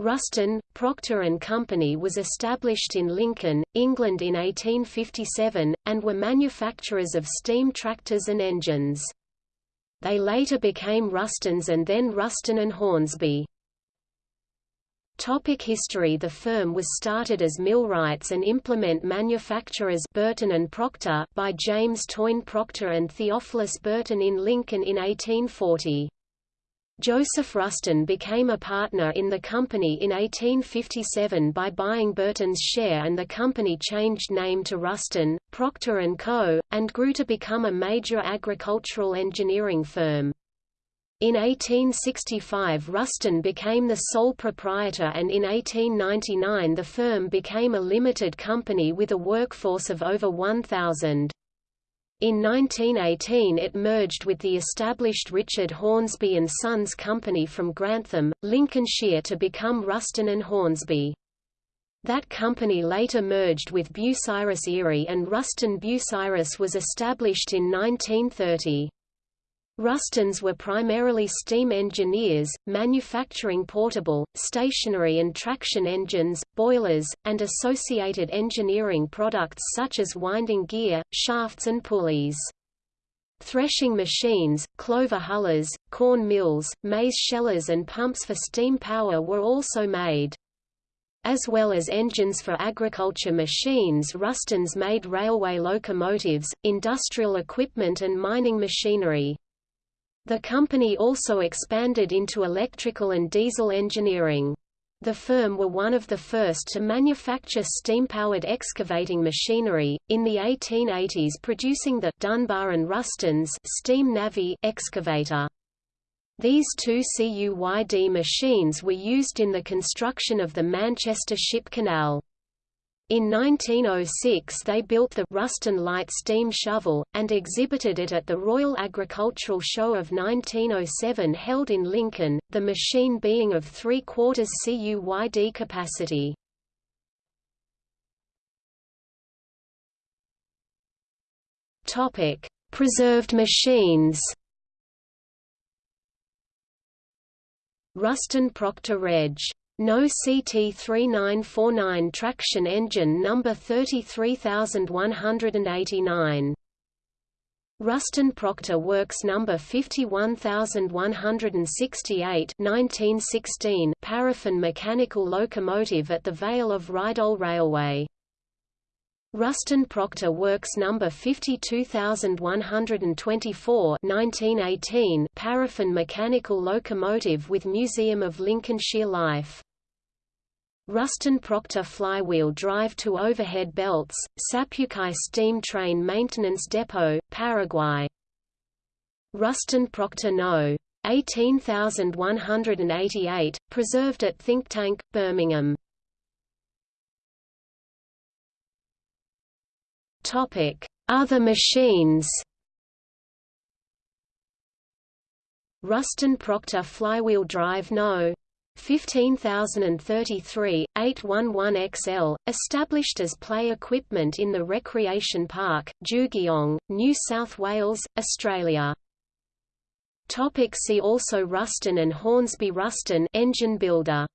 Ruston, Proctor and Company was established in Lincoln, England in 1857, and were manufacturers of steam tractors and engines. They later became Rustons and then Ruston and Hornsby. Topic history The firm was started as millwrights and implement manufacturers Burton and Proctor by James Toyne Proctor and Theophilus Burton in Lincoln in 1840. Joseph Ruston became a partner in the company in 1857 by buying Burton's share and the company changed name to Ruston, Proctor & Co., and grew to become a major agricultural engineering firm. In 1865 Ruston became the sole proprietor and in 1899 the firm became a limited company with a workforce of over 1,000. In 1918 it merged with the established Richard Hornsby and Sons Company from Grantham, Lincolnshire to become Ruston and Hornsby. That company later merged with Bucyrus Erie and Ruston Bucyrus was established in 1930. Rustons were primarily steam engineers, manufacturing portable, stationary and traction engines, boilers, and associated engineering products such as winding gear, shafts and pulleys. Threshing machines, clover hullers, corn mills, maize shellers and pumps for steam power were also made. As well as engines for agriculture machines Rustons made railway locomotives, industrial equipment and mining machinery. The company also expanded into electrical and diesel engineering. The firm were one of the first to manufacture steam-powered excavating machinery, in the 1880s producing the Dunbar and Ruston's steam navvy excavator. These two CUYD machines were used in the construction of the Manchester Ship Canal. In 1906 they built the Ruston Light steam shovel, and exhibited it at the Royal Agricultural Show of 1907 held in Lincoln, the machine being of 3 quarters CUYD capacity. Preserved machines Ruston Proctor Reg. No CT3949 traction engine number 33189. Ruston Proctor Works number 51168 1916 paraffin mechanical locomotive at the Vale of Rheidol Railway. Ruston Proctor Works number 52124 1918 paraffin mechanical locomotive with Museum of Lincolnshire Life Ruston Proctor flywheel drive to overhead belts, Sapucaí steam train maintenance depot, Paraguay. Ruston Proctor No. 18188, preserved at Think Tank, Birmingham. Topic: Other machines Ruston Proctor flywheel drive No. 15033, 811XL, established as play equipment in the Recreation Park, Jugiong, New South Wales, Australia. Topic see also Ruston and Hornsby Ruston engine builder